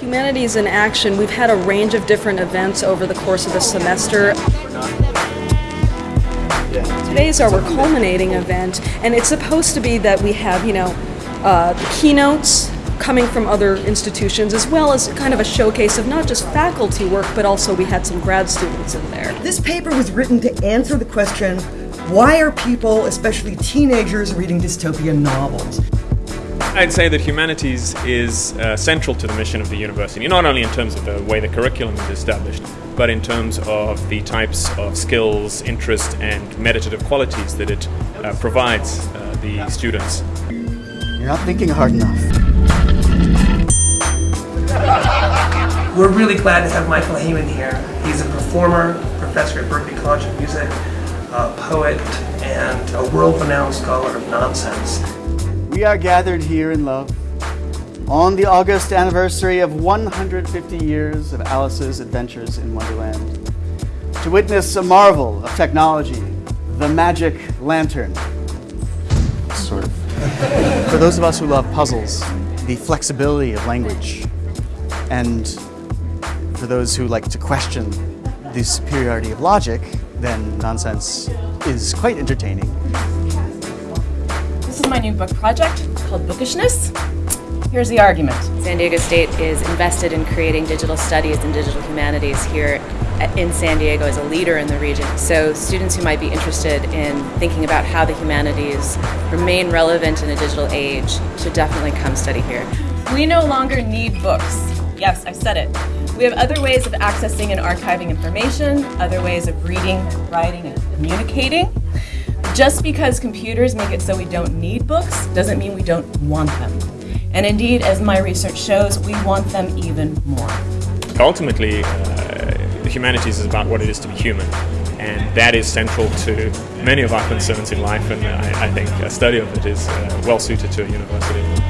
Humanities in Action, we've had a range of different events over the course of the semester. Today's our culminating event, and it's supposed to be that we have, you know, uh, keynotes coming from other institutions, as well as kind of a showcase of not just faculty work, but also we had some grad students in there. This paper was written to answer the question, why are people, especially teenagers, reading dystopian novels? I'd say that humanities is uh, central to the mission of the university, not only in terms of the way the curriculum is established, but in terms of the types of skills, interest, and meditative qualities that it uh, provides uh, the students. You're not thinking hard enough. We're really glad to have Michael Heyman here. He's a performer, professor at Berklee College of Music, a poet, and a world-renowned scholar of nonsense. We are gathered here in love on the August anniversary of 150 years of Alice's adventures in Wonderland to witness a marvel of technology, the magic lantern. Sort of. For those of us who love puzzles, the flexibility of language, and for those who like to question the superiority of logic, then nonsense is quite entertaining. My new book project called Bookishness. Here's the argument. San Diego State is invested in creating digital studies and digital humanities here in San Diego as a leader in the region. So students who might be interested in thinking about how the humanities remain relevant in a digital age should definitely come study here. We no longer need books. Yes, I said it. We have other ways of accessing and archiving information, other ways of reading, writing, and communicating. Just because computers make it so we don't need books doesn't mean we don't want them. And indeed, as my research shows, we want them even more. Ultimately, uh, the humanities is about what it is to be human, and that is central to many of our concerns in life, and I, I think a study of it is uh, well suited to a university.